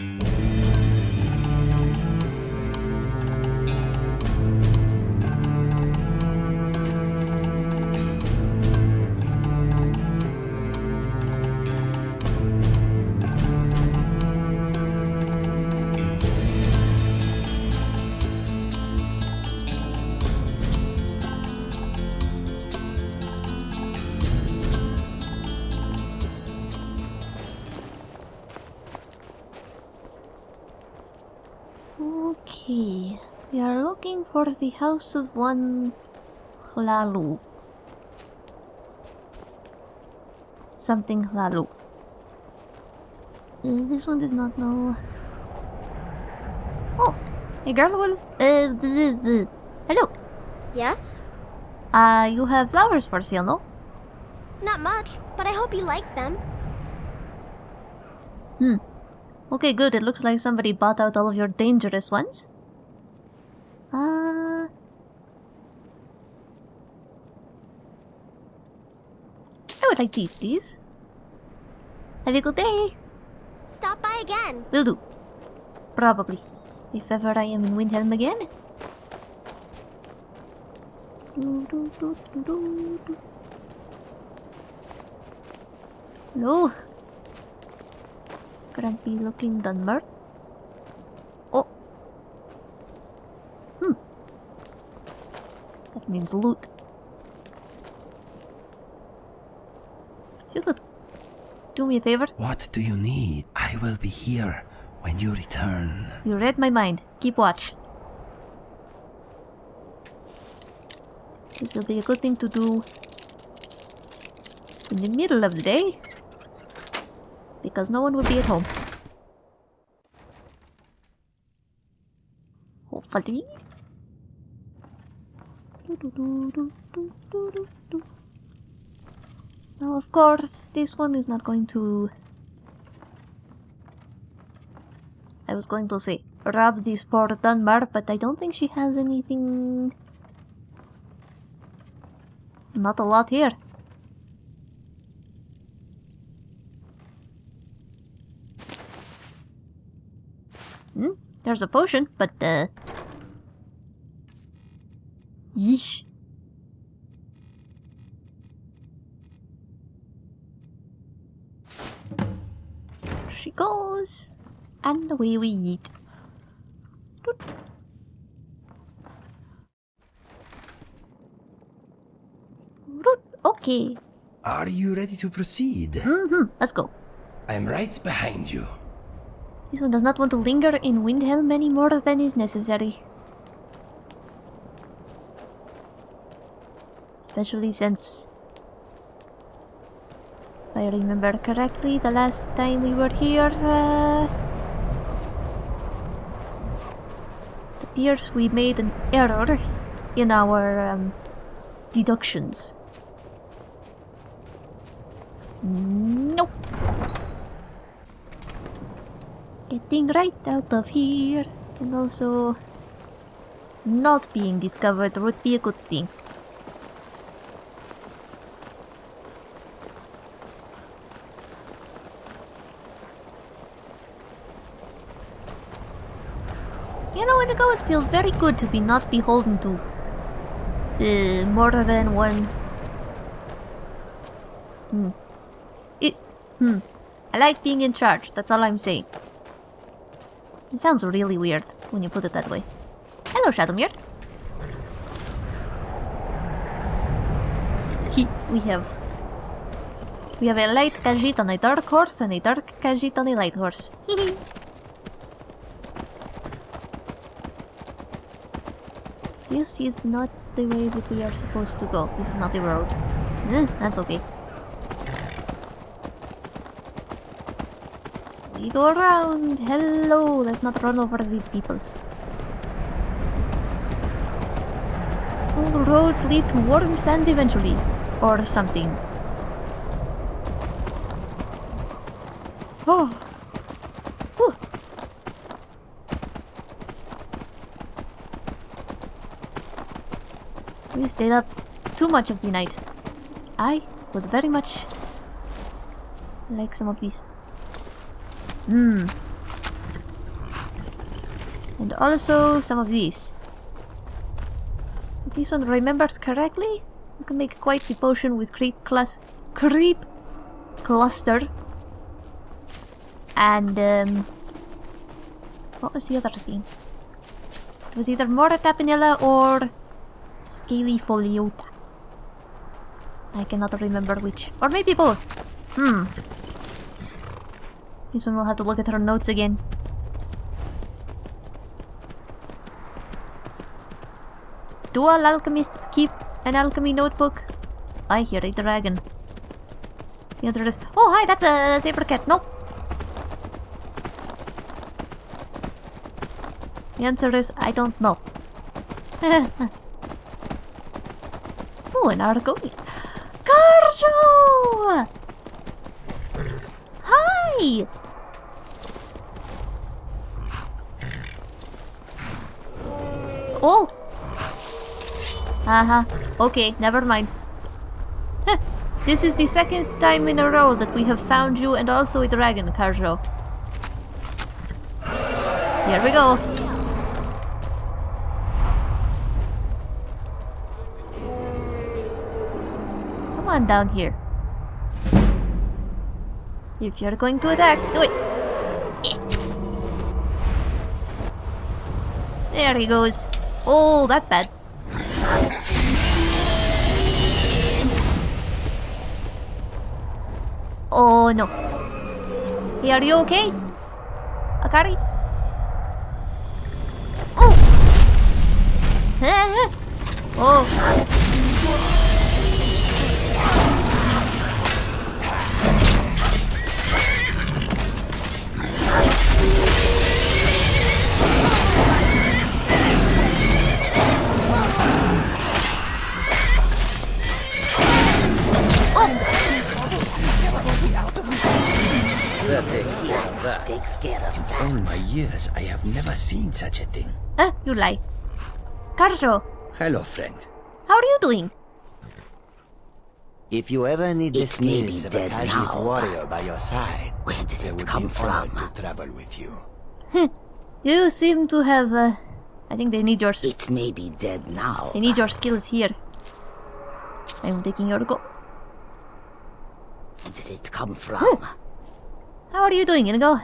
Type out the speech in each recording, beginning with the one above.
Okay, for the house of one Hlaalu. Something Hlaalu. Uh, this one does not know. Oh, a girl will. Uh, hello. Yes? Uh, you have flowers for sale, no? Not much, but I hope you like them. Hmm. Okay, good. It looks like somebody bought out all of your dangerous ones. Uh... would like these, please. Have a good day. Stop by again. Will do. Probably. If ever I am in Windhelm again. No. Grumpy looking Dunmer. Oh. Hmm. That means loot. You could do me a favor. What do you need? I will be here when you return. You read my mind. Keep watch. This will be a good thing to do in the middle of the day. Because no one will be at home. Hopefully. Now, of course, this one is not going to I was going to say rob this poor Dunmer, but I don't think she has anything. Not a lot here. Hmm? There's a potion, but uh. Yeesh. She goes and away we eat. Okay. Are you ready to proceed? Mm-hmm. Let's go. I'm right behind you. This one does not want to linger in Windhelm any more than is necessary. Especially since... I remember correctly, the last time we were here... Uh, appears we made an error in our um, deductions. Nope. Getting right out of here and also not being discovered would be a good thing. Inigo, it feels very good to be not beholden to uh, more than one. Hmm. It. Hmm. I like being in charge. That's all I'm saying. It sounds really weird when you put it that way. Hello, Shadowmere. He, we have. We have a light Khajiit on a dark horse and a dark Khajiit on a light horse. This is not the way that we are supposed to go. This is not the road. Eh, that's okay. We go around. Hello. Let's not run over the people. All roads lead to warm sands eventually. Or something. Oh. We stayed up too much of the night. I would very much like some of these. Hmm. And also some of these. If this one remembers correctly, you can make quite the potion with creep class creep cluster. And um what was the other thing? It was either Mora Tapinella or Scaly Pholiota. I cannot remember which. Or maybe both. Hmm. This one will have to look at her notes again. Do all alchemists keep an alchemy notebook? I hear a dragon. The answer is, oh hi, that's a saber cat. Nope. The answer is, I don't know. an Argonian. Kharjo! Hi! Oh! Haha. Okay, never mind. This is the second time in a row that we have found you and also a dragon, Kharjo. Here we go. On down here. If you're going to attack, do it. There he goes. Oh, that's bad. Oh no. Hey, are you okay? Ahkari? Oh! oh. That takes care of that. Takes care of that. All my years, I have never seen such a thing. Ah, you lie. Kharjo, Hello, friend. how are you doing? If you ever need the It may be skills of a dead passionate now, warrior by your side, Where did I it would come be honored from? to travel with you. You seem to have, uh, I think they need your, It may be dead now. they need your skills here. I'm taking your go. Where did it come from? How are you doing, Inigo?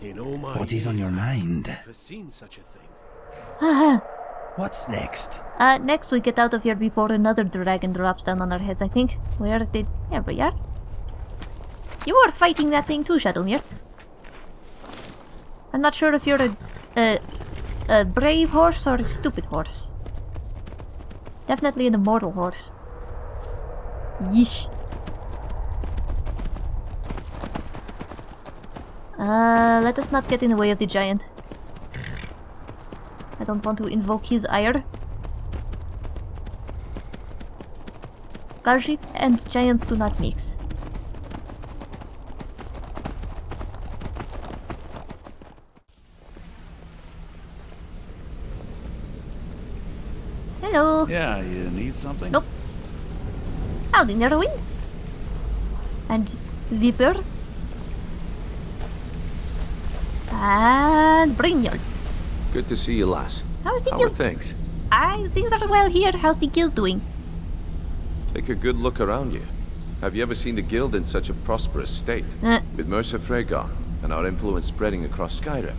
In all my What is on your years, I've mind? never seen such a thing. What's next? uh, next we get out of here before another dragon drops down on our heads, I think. Where did... There we are. You were fighting that thing too, Shadowmere. I'm not sure if you're a, a, a brave horse or a stupid horse. Definitely an immortal horse. Yeesh. Uh, let us not get in the way of the giant. I don't want to invoke his ire. Garship and giants do not mix. Hello. Yeah, you need something? Nope. Howdy, Niruin. And Vipir. And Brynjolf. Good to see you, lass. How's the How are guild? things? I things are well here. How's the guild doing? Take a good look around you. Have you ever seen the guild in such a prosperous state? Uh, With Mercer Frey gone, and our influence spreading across Skyrim,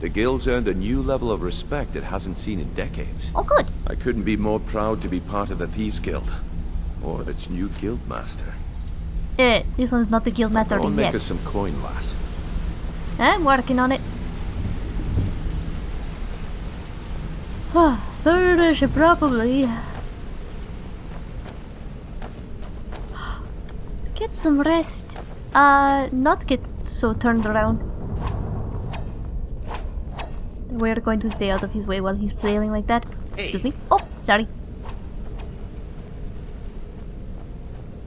the guild's earned a new level of respect it hasn't seen in decades. oh, good. I couldn't be more proud to be part of the Thieves Guild, or its new guildmaster. Eh, Uh, this one's not the guild matter Go and make us some coin, lass. I'm working on it. Furnish, probably. Get some rest. Uh, not get so turned around. We're going to stay out of his way while he's flailing like that. Excuse me. Oh, sorry.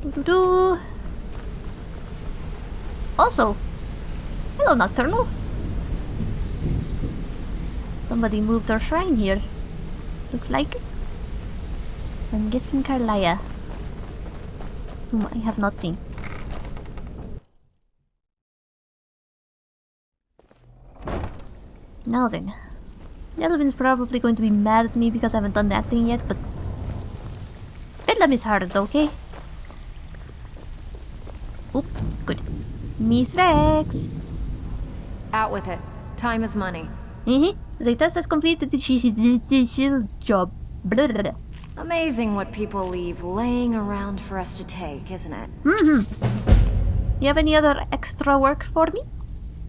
Doo-doo-doo. Also, hello, Nocturnal. Somebody moved our shrine here. Looks like. I'm guessing Karliah. Whom I have not seen. Now then. Delvin's probably going to be mad at me because I haven't done that thing yet, but Bedlam is hard, okay? Oop, good. Miss Vex. Out with it. Time is money. Mm-hmm. Zaytas has completed the job. Amazing what people leave laying around for us to take, isn't it? Mm-hmm. You have any other extra work for me?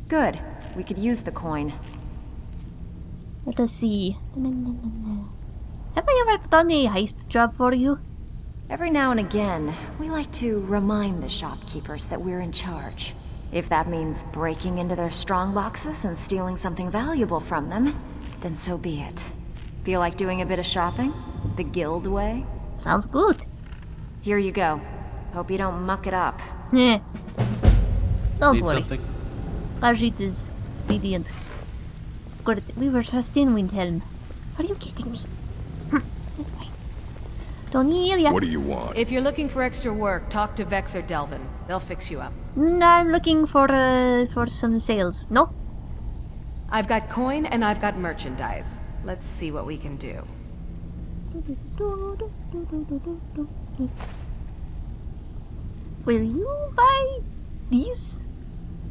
Good. We could use the coin. Let us see. Have I ever done a heist job for you? Every now and again, we like to remind the shopkeepers that we're in charge. If that means breaking into their strong boxes and stealing something valuable from them, then so be it. Feel like doing a bit of shopping? The guild way? Sounds good. Here you go. Hope you don't muck it up. Yeah. Don't Need worry. something? Rajit is expedient. Good. We were just in Windhelm. Are you kidding me? Hm, That's fine. Tonilia. What do you want? If you're looking for extra work, talk to Vex or Delvin. They'll fix you up. Mm, I'm looking for uh, for some sales. No? I've got coin and I've got merchandise. Let's see what we can do. Will you buy these?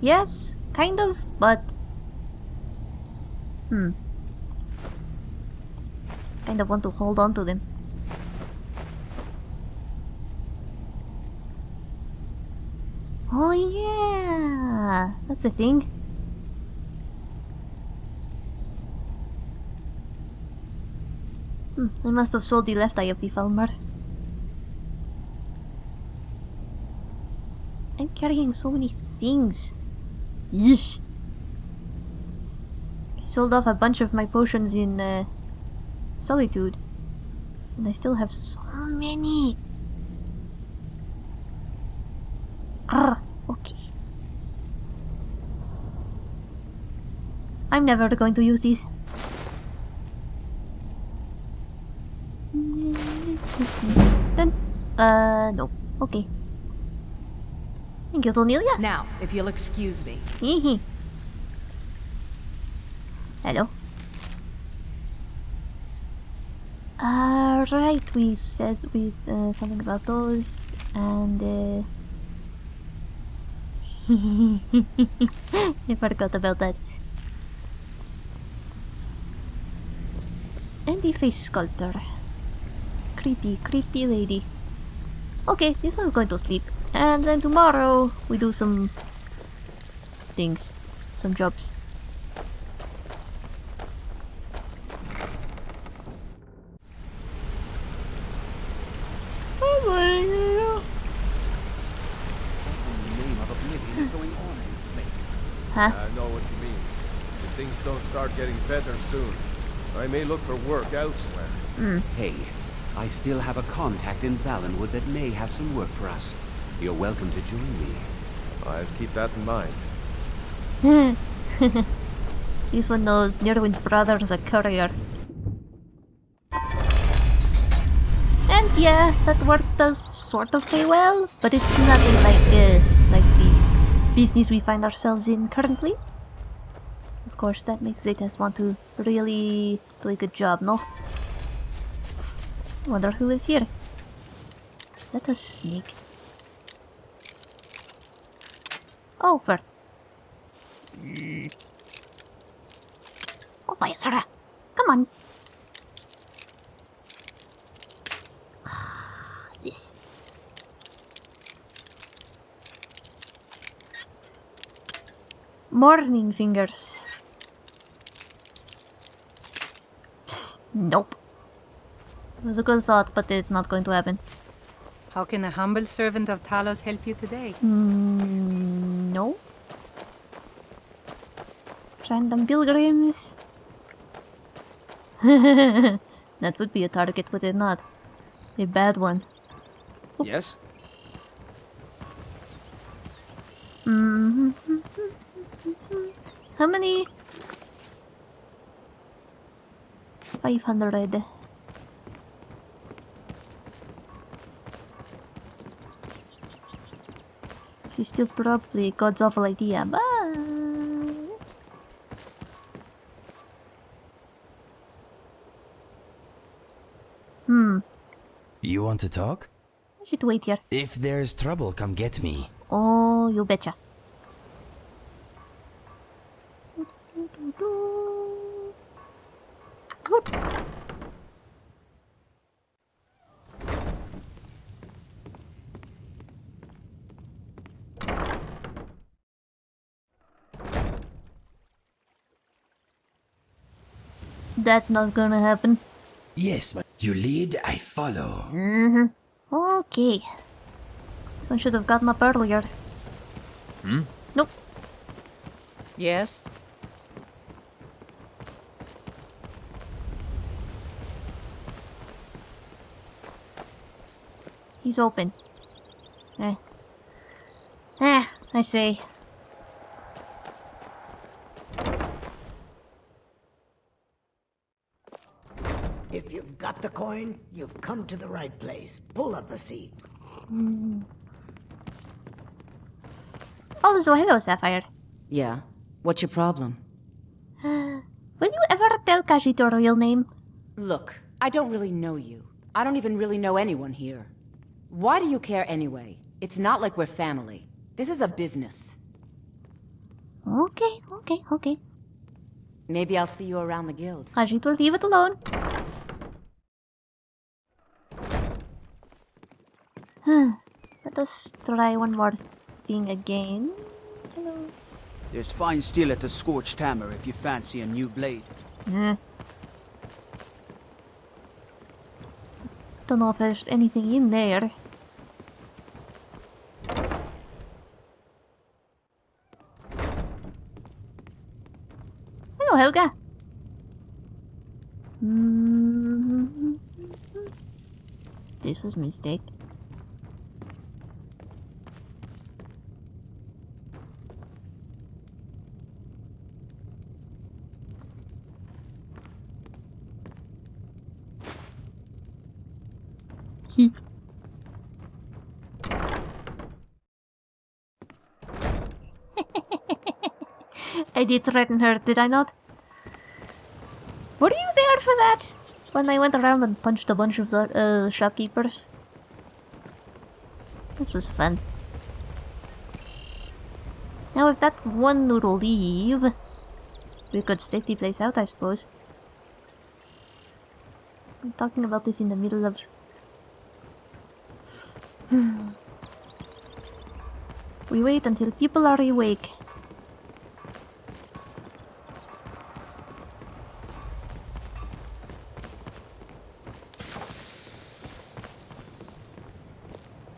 Yes, kind of, but hmm. Kind of want to hold on to them. Oh yeah, that's a thing. Hmm, I must have sold the left eye of the Falmer. I'm carrying so many things. Yeesh. I sold off a bunch of my potions in uh, Solitude. And I still have so many. Ah, okay. I'm never going to use these. Then, uh, no. Okay. Thank you, Cornelia. Now, if you'll excuse me. Hello. Uh, right, we said with uh, something about those, and uh, I forgot about that. And the face sculptor. Creepy, creepy lady. Okay, this one's going to sleep. And then tomorrow we do some things, some jobs. name of oblivion is going on in this place? Huh? I know what you mean. If things don't start getting better soon, I may look for work elsewhere. Hey, I still have a contact in Valenwood that may have some work for us. You're welcome to join me. I'll keep that in mind. He's one knows Niruin's brother is a courier. And yeah, that work does sort of pay well, but it's nothing like uh, like the business we find ourselves in currently. Of course, that makes Zetas want to really do a good job, no? Wonder who lives here. Let us sneak. Over. Oh, by Sarah. Come on. Ah, This. Morning fingers. Nope. It was a good thought, but it's not going to happen. How can a humble servant of Talos help you today? Mm, no. Random pilgrims. that would be a target, would it not? A bad one. Yes? Mhm. How many? 500 this is still probably God's awful idea but hmm. You want to talk? I should wait here. If there's trouble come get me. Oh you betcha. That's not gonna happen. Yes, but you lead, I follow. Mm-hmm. Okay. Someone should have gotten up earlier. Hmm? Nope. Yes? He's open. Eh. Eh, I see. If you've got the coin, you've come to the right place. Pull up a seat. Mm. Oh, so hello, Sapphire. Yeah? What's your problem? Will you ever tell Kaji your real name? Look, I don't really know you. I don't even really know anyone here. Why do you care anyway? It's not like we're family. This is a business. Okay, okay, okay. Maybe I'll see you around the guild. Kaji will leave it alone. Let us try one more thing again. Hello. There's fine steel at the Scorched Hammer if you fancy a new blade. Eh. Don't know if there's anything in there. Hello, Haelga. Mm-hmm. This was a mistake. I did threaten her, did I not? Were you there for that? When I went around and punched a bunch of the uh, shopkeepers? This was fun. Now if that one would leave, we could stake the place out, I suppose. I'm talking about this in the middle of... we wait until people are awake.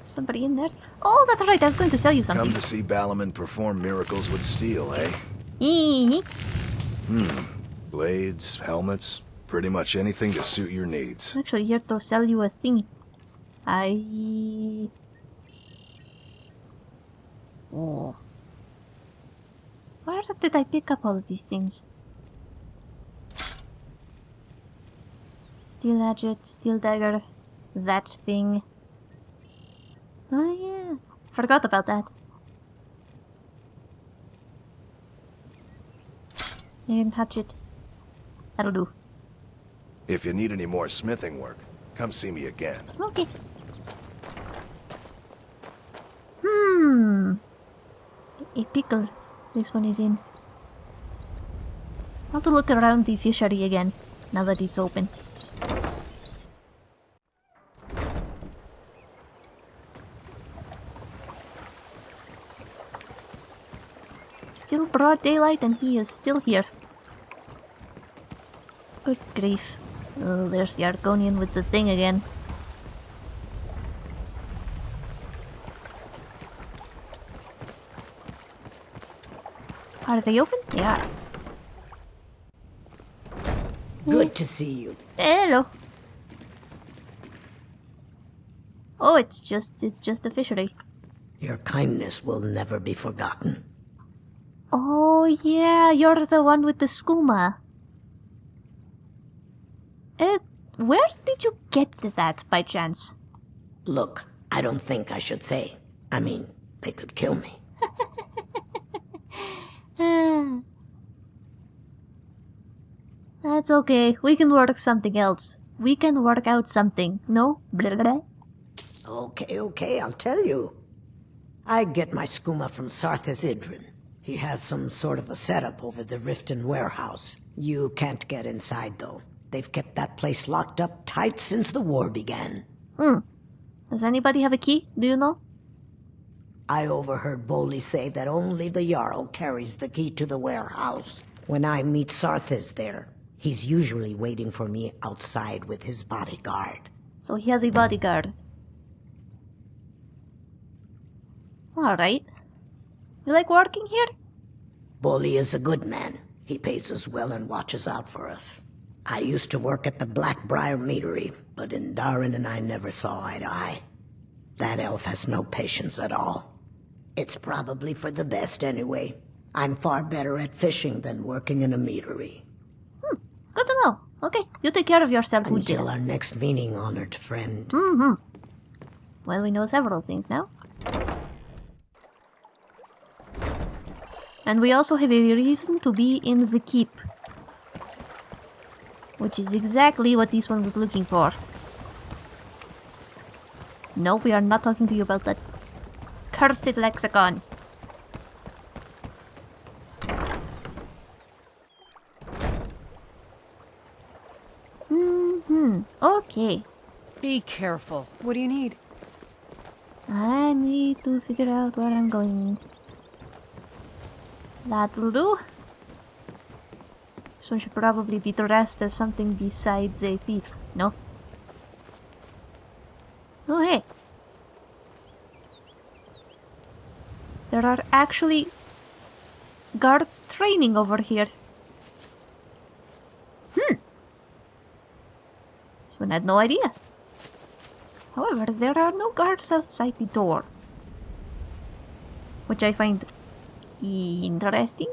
Somebody in there? Oh, that's right, I was going to sell you something. Come to see Balimund perform miracles with steel, eh? Eee. Hmm. Blades, helmets, pretty much anything to suit your needs. I'm actually here to sell you a thing. I... Oh. Where did I pick up all of these things? Steel hatchet, steel dagger, that thing. Oh yeah, forgot about that. you And hatchet. That'll do. If you need any more smithing work, come see me again. Okay. Hmm. A pickle. This one is in. I'll have to look around the fishery again, now that it's open. Still broad daylight and he is still here. Good grief. Oh, there's the Argonian with the thing again. They open? Yeah. Good to see you. Hello. Oh, it's just it's just a fishery. Your kindness will never be forgotten. Oh yeah, you're the one with the skooma. Uh, where did you get that by chance? Look, I don't think I should say. I mean, they could kill me. That's okay. We can work something else. We can work out something. No? Blah, blah, blah. Okay, okay, I'll tell you. I get my skooma from Sarthis Idrin. He has some sort of a setup over the Riften warehouse. You can't get inside, though. They've kept that place locked up tight since the war began. Hmm. Does anybody have a key? Do you know? I overheard Bolli say that only the Jarl carries the key to the warehouse. When I meet Sarthis there, he's usually waiting for me outside with his bodyguard. So he has a bodyguard. Alright. You like working here? Bolli is a good man. He pays us well and watches out for us. I used to work at the Blackbriar Meadery, but Indaryn and I never saw eye to eye. That elf has no patience at all. It's probably for the best anyway. I'm far better at fishing than working in a meadery. Good to know. Okay, you take care of yourself, Until our next meeting, honored friend. Mm-hmm. Well, we know several things now. And we also have a reason to be in the keep. Which is exactly what this one was looking for. No, we are not talking to you about that cursed lexicon. Hmm Okay. Be careful. What do you need? I need to figure out where I'm going. That will do. This one should probably be dressed as something besides a thief, no? Oh hey! There are actually guards training over here. This one had no idea. However, there are no guards outside the door. Which I find interesting.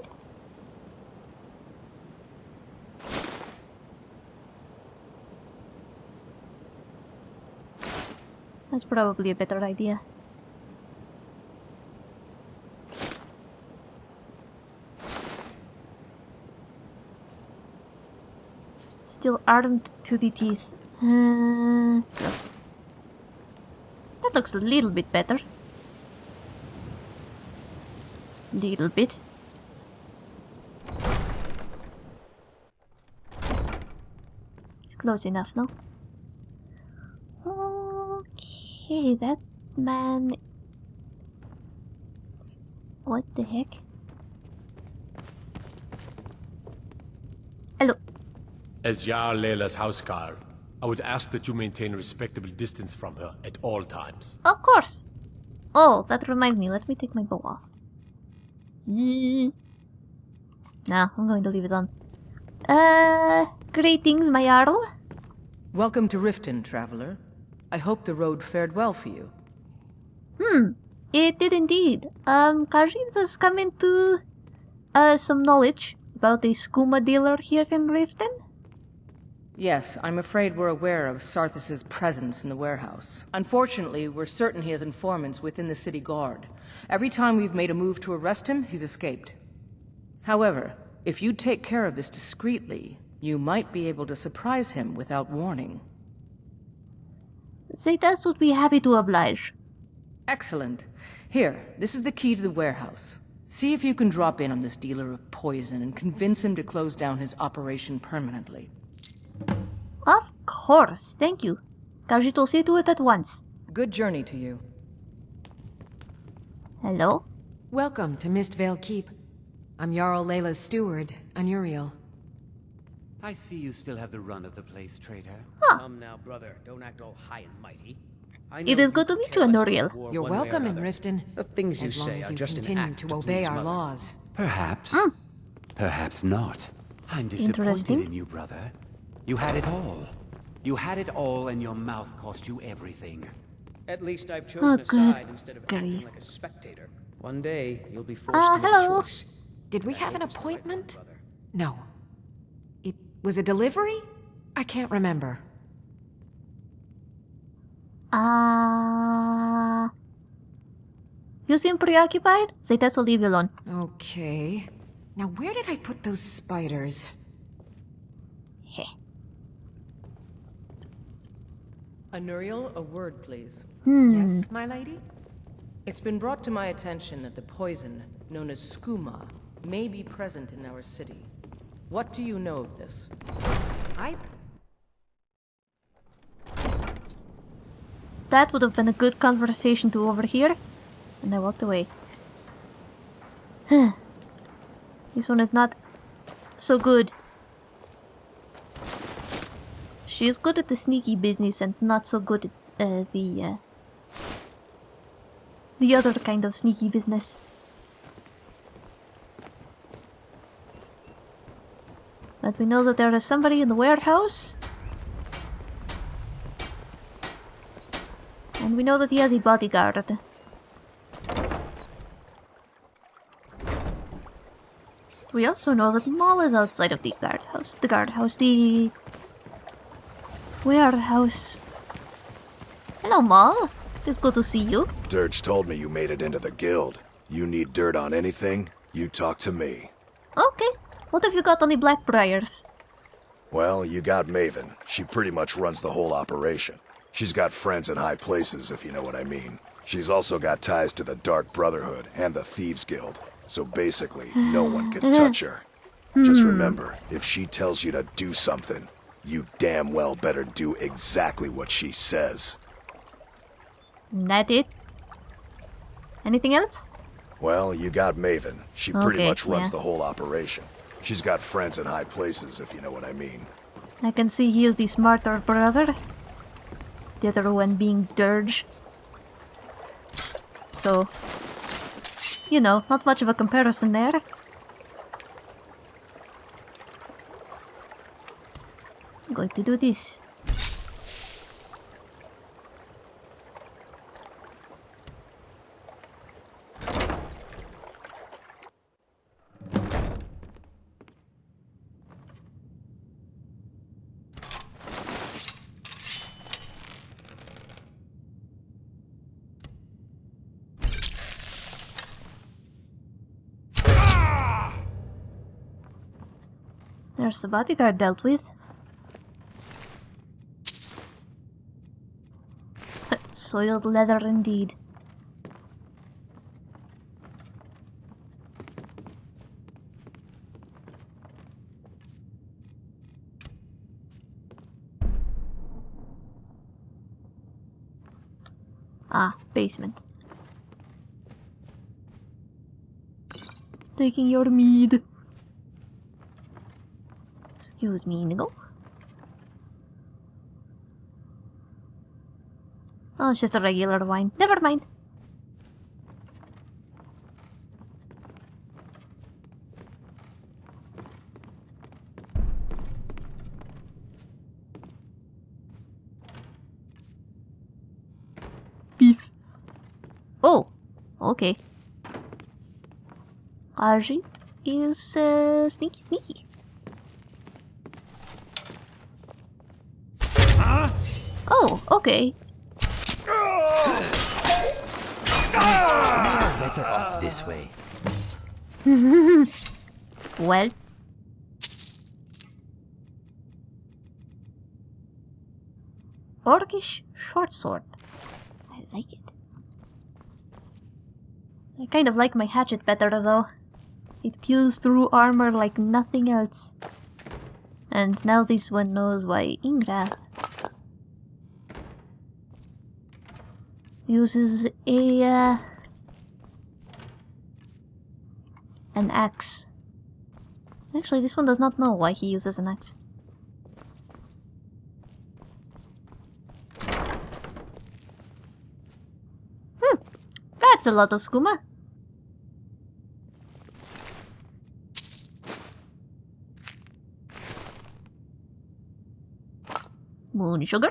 That's probably a better idea. Still armed to the teeth. Uh. That looks a little bit better. Little bit. It's close enough, no? Okay, that man... What the heck? Hello. As Jarl Laila's houseguard, I would ask that you maintain a respectable distance from her at all times. Of course. Oh, that reminds me. Let me take my bow off. Mm. Nah, I'm going to leave it on. Uh, greetings, my Jarl. Welcome to Riften, traveler. I hope the road fared well for you. Hmm, it did indeed. Um, Khajiit has come into uh, some knowledge about a skooma dealer here in Riften. Yes, I'm afraid we're aware of Sarthis' presence in the warehouse. Unfortunately, we're certain he has informants within the city guard. Every time we've made a move to arrest him, he's escaped. However, if you take care of this discreetly, you might be able to surprise him without warning. Zaytas would be happy to oblige. Excellent. Here, this is the key to the warehouse. See if you can drop in on this dealer of poison and convince him to close down his operation permanently. Of course, thank you. Khajiit will see to it at once. Good journey to you. Hello? Welcome to Mistveil Keep. I'm Jarl Laila's steward, Anuriel. I see you still have the run of the place, traitor. Huh. Come now, brother. Don't act all high and mighty. It is good to meet you, Anuriel. You're welcome in Riften. The things you as long say as are you just an continue act to to obey our Mother. laws. Perhaps. Mm. Perhaps not. I'm disappointed in you, brother. You had it all. You had it all and your mouth cost you everything. At least I've Oh, chosen a good side instead of acting like a spectator. One day, you'll be forced Ah, to make hello. a choice. Did we have an appointment? No. It was a delivery? I can't remember. Ah. you seem preoccupied? Zaytas will leave you alone. Okay. Now where did I put those spiders? Anuriel, a word, please. Hmm. Yes, my lady? It's been brought to my attention that the poison, known as skooma, may be present in our city. What do you know of this? I That would have been a good conversation to overhear. And I walked away. this one is not so good. She is good at the sneaky business and not so good at uh, the uh, the other kind of sneaky business. But we know that there is somebody in the warehouse. And we know that he has a bodyguard. We also know that Maul is outside of the guardhouse. The guardhouse, the warehouse. Hello, Maul. It's good to see you. Dirge told me you made it into the guild. You need dirt on anything, you talk to me. Okay. What have you got on the Blackbriars? Well, you got Maven. She pretty much runs the whole operation. She's got friends in high places, if you know what I mean. She's also got ties to the Dark Brotherhood and the Thieves Guild. So basically, no one can touch her. Just remember, if she tells you to do something, you damn well better do exactly what she says. That it? Anything else? Well, you got Maven. She pretty much runs yeah. the whole operation. She's got friends in high places, if you know what I mean. I can see he is the smarter brother. The other one being Dirge. So, you know, not much of a comparison there. Going to do this. There's the bodyguard dealt with. Soiled leather indeed. Ah, basement. Taking your mead. Excuse me, Inigo. Oh, it's just a regular wine. Never mind. Beef. Oh, okay. Ajit is uh, sneaky sneaky. Oh, okay. Better off this way. well. Orcish short sword. I like it. I kind of like my hatchet better though. It peels through armor like nothing else. And now this one knows why Ingrath uses a uh, an axe. Actually, this one does not know why he uses an axe. Hmm, that's a lot of skooma. Moon sugar.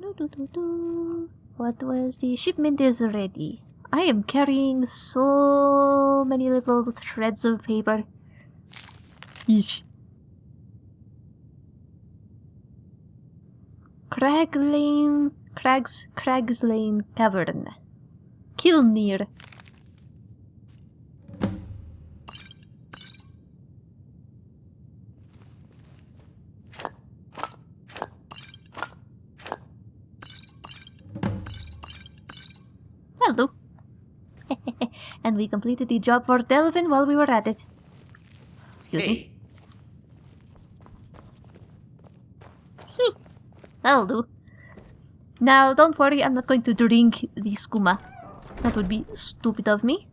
Do, do, do, do. What was the shipment is ready? I am carrying so many little threads of paper. Eesh. Crag Lane, Crags, Cragslane Cavern. Kilnir. Hello. And we completed the job for Delvin while we were at it. Excuse me. Heh. That'll do. Now, don't worry, I'm not going to drink the skooma. That would be stupid of me.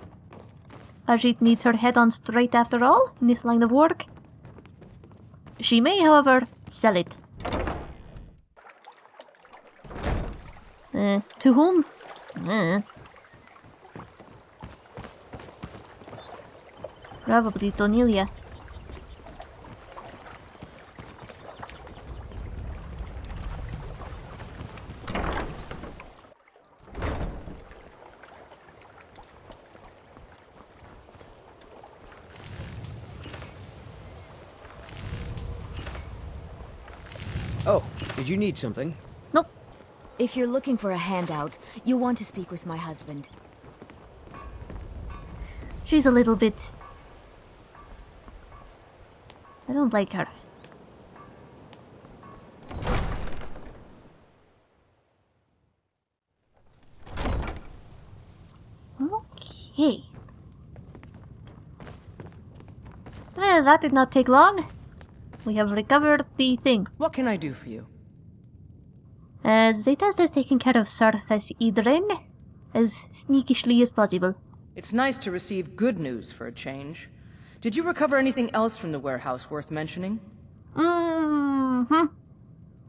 Ajit needs her head on straight after all, in this line of work. She may, however, sell it. Uh, to whom? Uh. Probably Tonilia. Oh, did you need something? Nope. If you're looking for a handout, you'll want to speak with my husband. She's a little bit... I don't like her. Okay. Well, that did not take long. We have recovered the thing. What can I do for you? Uh, Zetas has taken care of Sarthis Idren as sneakishly as possible. It's nice to receive good news for a change. Did you recover anything else from the warehouse worth mentioning? Mm-hmm.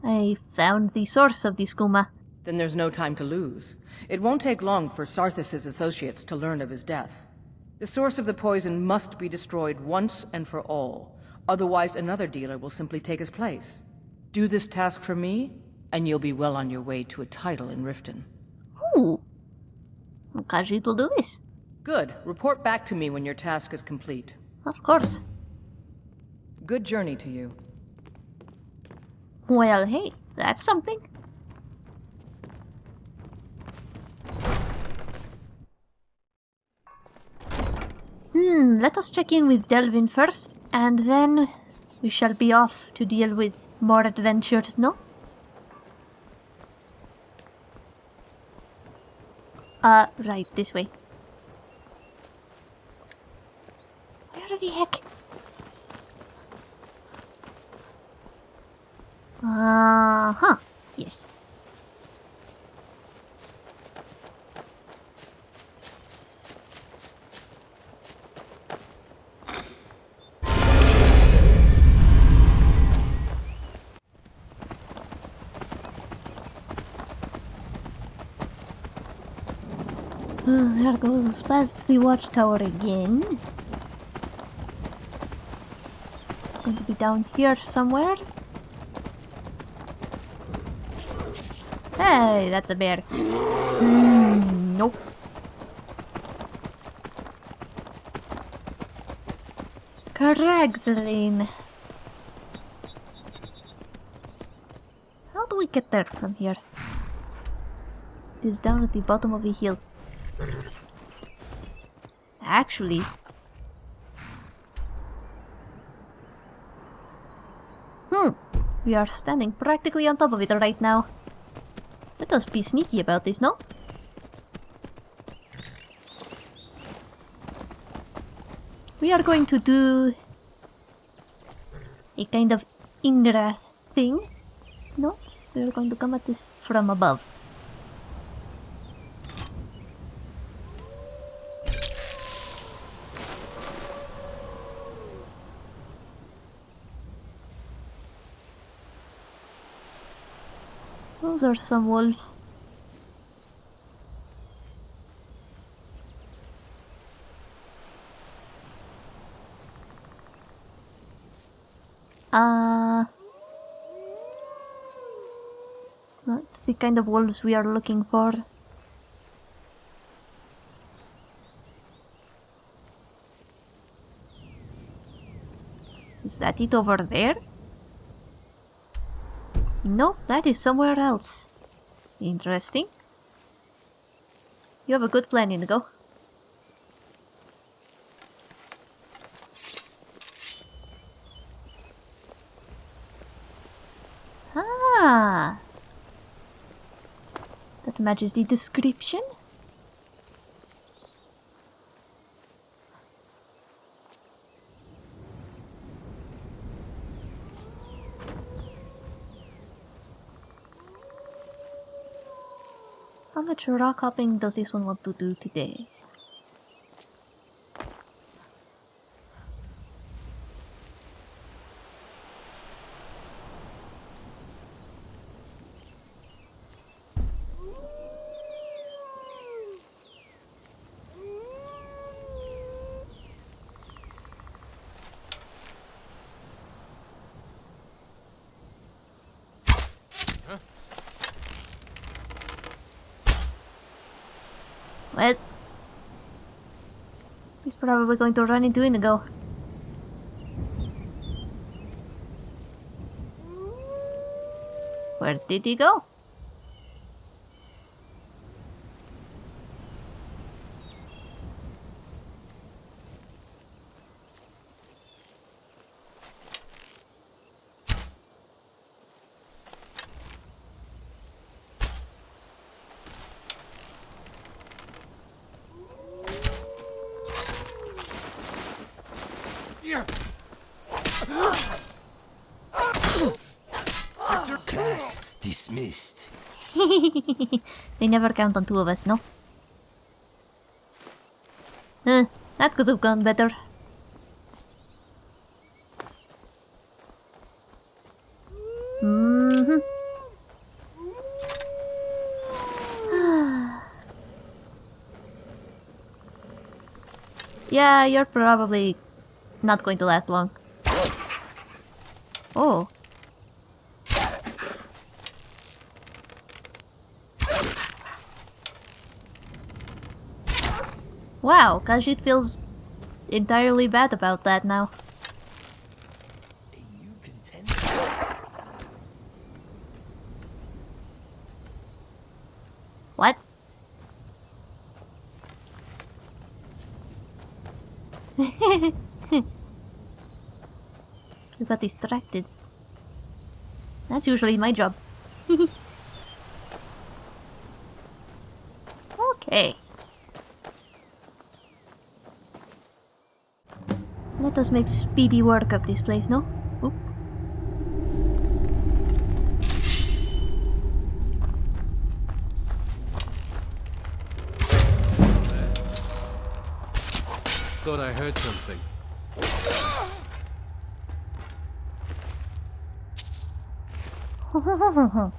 I found the source of the skooma. Then there's no time to lose. It won't take long for Sarthis' associates to learn of his death. The source of the poison must be destroyed once and for all. Otherwise, another dealer will simply take his place. Do this task for me, and you'll be well on your way to a title in Riften. Ooh. Khajiit will do this. Good. Report back to me when your task is complete. Of course. Good journey to you. Well, hey, that's something. Hmm, let us check in with Delvin first, and then we shall be off to deal with more adventures, no? Uh, right, this way. Where the heck? Uh-huh, yes. Uh, there goes past the watchtower again. Going to be down here somewhere. Hey, that's a bear. Mm, nope. Cragslane. How do we get there from here? It is down at the bottom of the hill. Actually... Hmm, we are standing practically on top of it right now. Let us be sneaky about this, no? We are going to do a kind of ingrath thing. No, we are going to come at this from above. Are some wolves. Uh, not the kind of wolves we are looking for. Is that it over there? No, that is somewhere else. Interesting. You have a good plan, Inigo. Ah! That matches the description. Much rock hopping does this one want to do today? Well, probably going to run into Inigo. Where did he go? Class dismissed. they never count on two of us, no? Huh, that could have gone better. Mm-hmm. yeah, you're probably not going to last long. Oh. Wow, Khajiit feels entirely bad about that now. What? you got distracted. That's usually my job. okay. Let us make speedy work of this place, no? Oop. Thought I heard something.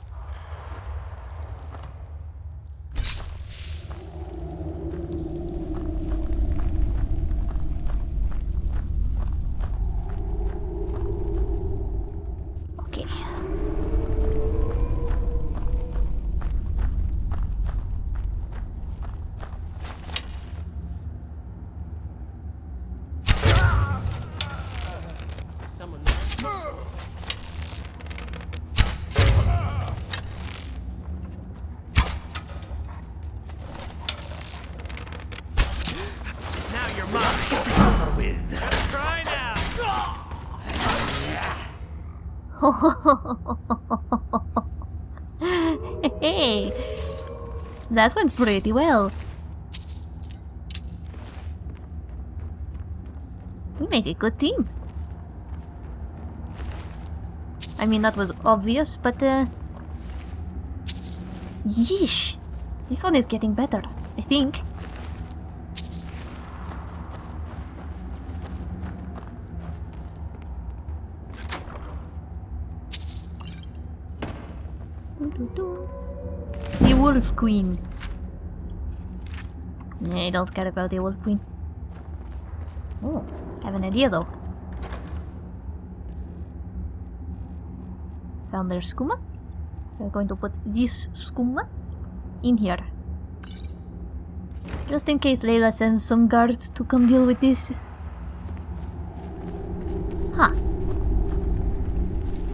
okay. Someone. Now you're mine. Over with. Try now. hey, that went pretty well. We made a good team. I mean, that was obvious, but uh... Yeesh! This one is getting better, I think. The Wolf Queen. I don't care about the Wolf Queen. Oh, I have an idea though. Found their skooma. We're going to put this skooma in here. Just in case Laila sends some guards to come deal with this. Huh. I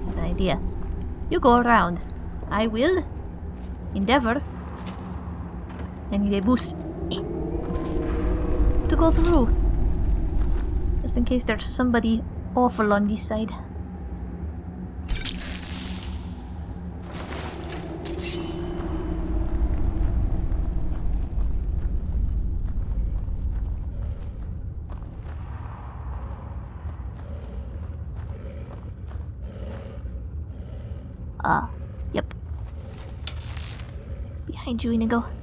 have an idea. You go around. I will endeavor. I need a boost to go through. Just in case there's somebody awful on this side. Ah, yep. Behind you, Inigo.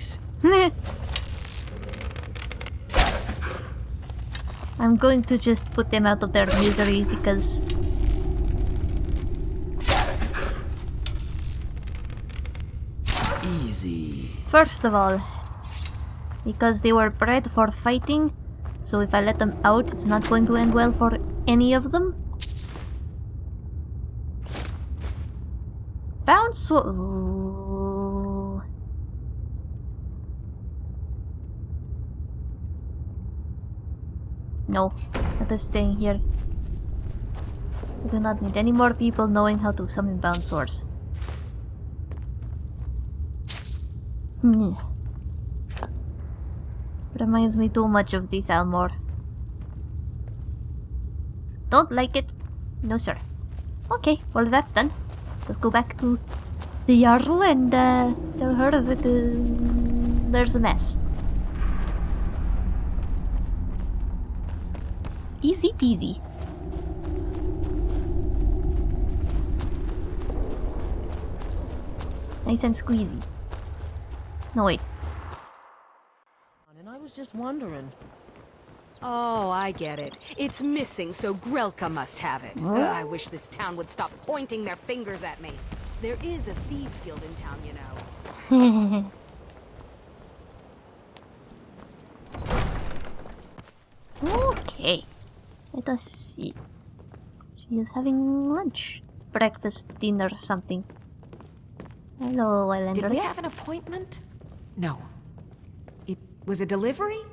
please. I'm going to just put them out of their misery because Easy. First of all, because they were bred for fighting, so if I let them out, it's not going to end well for any of them. Bounce. Ooh. No, that is staying here. We do not need any more people knowing how to summon bound swords. Hmm. Reminds me too much of the Thalmor. Don't like it. No, sir. Okay, well that's done. Let's go back to the Jarl and uh, tell her that uh, there's a mess. Easy peasy. Nice and squeezy. No, wait. And I was just wondering. Oh, I get it. It's missing, so Grelka must have it. Huh? Ugh, I wish this town would stop pointing their fingers at me. There is a thieves guild in town, you know. okay. Let us see. She is having lunch. Breakfast, dinner, something. Hello, Islander. Did we have an appointment? No. It was a delivery?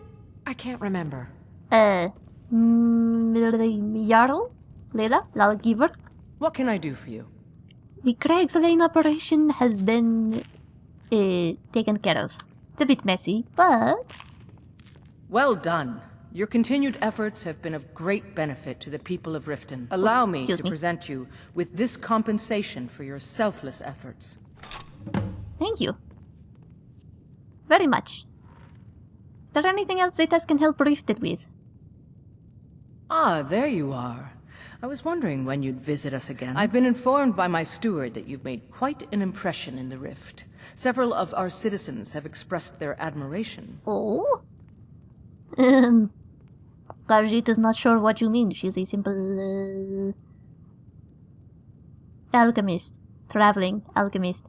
I can't remember. Uh, mm, Jarl? Laila? Law-Giver? What can I do for you? The Cragslane operation has been uh, taken care of. It's a bit messy, but Well done. Your continued efforts have been of great benefit to the people of Riften. Allow me excuse to me. present you with this compensation for your selfless efforts. thank you. Very much. Is there anything else Zetas can help Riften with? Ah, there you are. I was wondering when you'd visit us again. I've been informed by my steward that you've made quite an impression in the Rift. Several of our citizens have expressed their admiration. Oh? Um, Khajiit is not sure what you mean. She's a simple uh, alchemist, traveling alchemist.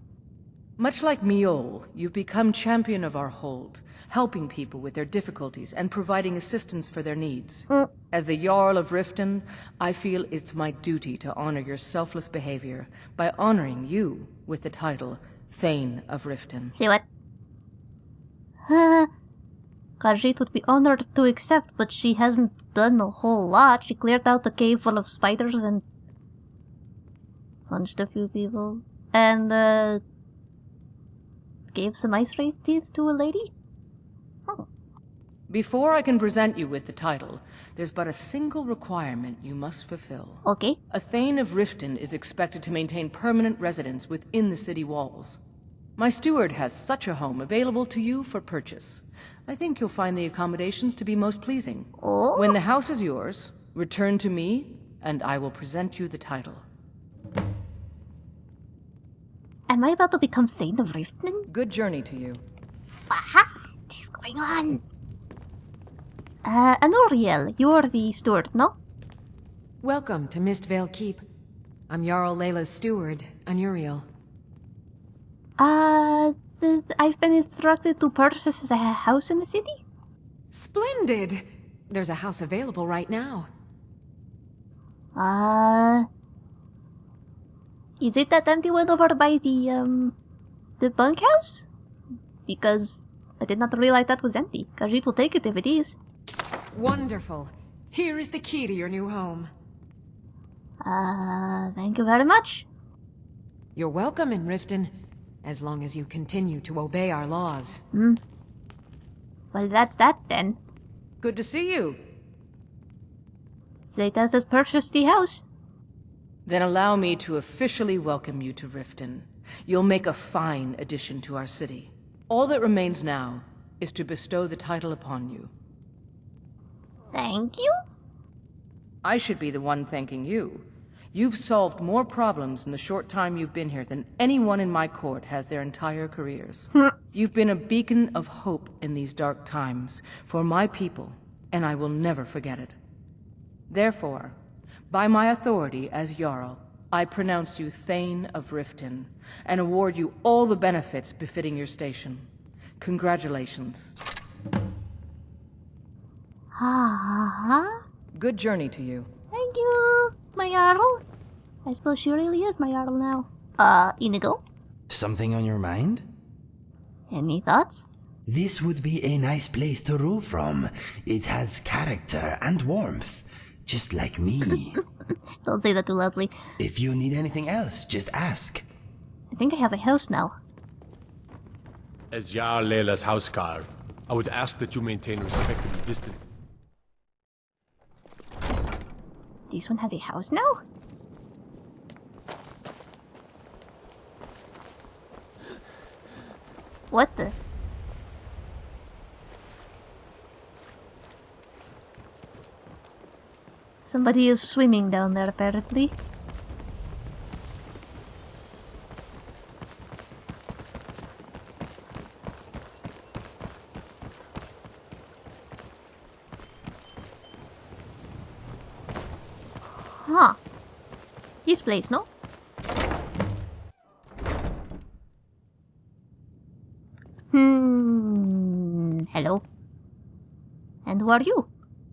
Much like Mjoll, you've become champion of our hold, helping people with their difficulties and providing assistance for their needs. As the Jarl of Riften, I feel it's my duty to honor your selfless behavior by honoring you with the title Thane of Riften. Say what? Khajiit would be honored to accept, but she hasn't done a whole lot. She cleared out a cave full of spiders and punched a few people. And, uh, gave some ice wraith teeth to a lady? Before I can present you with the title, there's but a single requirement you must fulfill. Okay. A Thane of Riften is expected to maintain permanent residence within the city walls. My steward has such a home available to you for purchase. I think you'll find the accommodations to be most pleasing. Oh? When the house is yours, return to me, and I will present you the title. Am I about to become Thane of Riften? Good journey to you. Aha! What is going on? Uh, Anuriel, you're the steward, no? Welcome to Mistveil Keep. I'm Jarl Laila's steward, Anuriel. Uh, th- I've been instructed to purchase a house in the city? Splendid! There's a house available right now. Uh, is it that empty one over by the, um, the bunkhouse? Because I did not realize that was empty. Khajiit will take it if it is. Wonderful. Here is the key to your new home. Uh, thank you very much. You're welcome in Riften, as long as you continue to obey our laws. Hmm. Well, that's that then. Good to see you. Zetas has purchased the house. Then allow me to officially welcome you to Riften. You'll make a fine addition to our city. All that remains now is to bestow the title upon you. Thank you? I should be the one thanking you. You've solved more problems in the short time you've been here than anyone in my court has their entire careers. you've been a beacon of hope in these dark times for my people, and I will never forget it. Therefore, by my authority as Jarl, I pronounce you Thane of Riften, and award you all the benefits befitting your station. Congratulations. Good journey to you. thank you, my Jarl. I suppose she really is my Jarl now. Uh, Inigo, Something on your mind? any thoughts? This would be a nice place to rule from. It has character and warmth, just like me. Don't say that too loudly. if you need anything else, just ask. I think I have a house now. As Jarl Laila's houseguard, I would ask that you maintain respectable distance. This one has a house now? What the? Somebody is swimming down there apparently. Huh. His place, no? Hmm. Hello. And who are you?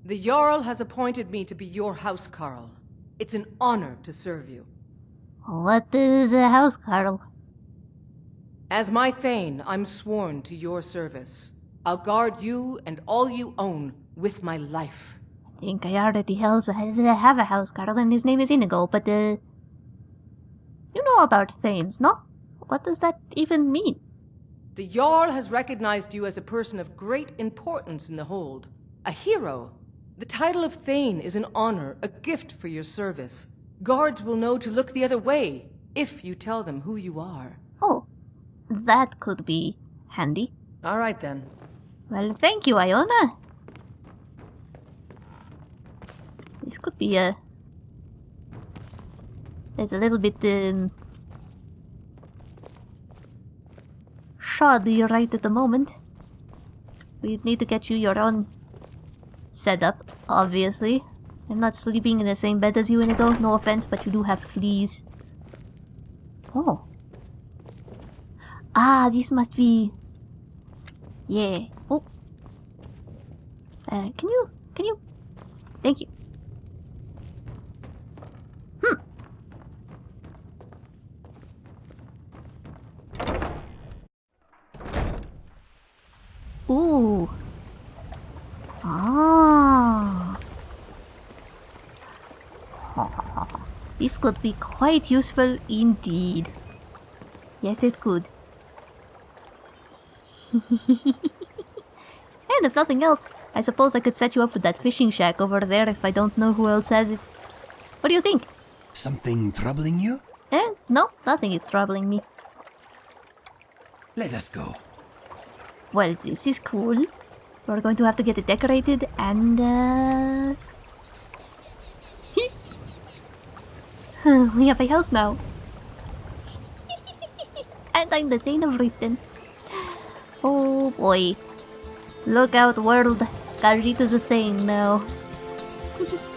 The Jarl has appointed me to be your housecarl. It's an honor to serve you. What is a house, Carl? As my Thane, I'm sworn to your service. I'll guard you and all you own with my life. I think I already has- have a house, Carl, and his name is Inigo, but, uh... You know about Thanes, no? What does that even mean? The Jarl has recognized you as a person of great importance in the hold. A hero. The title of Thane is an honor, a gift for your service. Guards will know to look the other way, if you tell them who you are. Oh, that could be handy. All right then. Well, thank you, Iona. This could be a... It's a little bit, um... Shoddy right at the moment. We need to get you your own setup, obviously. I'm not sleeping in the same bed as you, Inigo. No offense, but you do have fleas. Oh. Ah, this must be... Yeah. Oh. Uh, can you... Can you... Thank you. Hmm. Ooh. Ah. This could be quite useful indeed. Yes, it could. and if nothing else, I suppose I could set you up with that fishing shack over there if I don't know who else has it. What do you think? Something troubling you? Eh? No, nothing is troubling me. Let us go. Well, this is cool. We're going to have to get it decorated and, uh... we have a house now. and I'm the Thane of Riften. Oh boy. Look out, world. Is a thing now.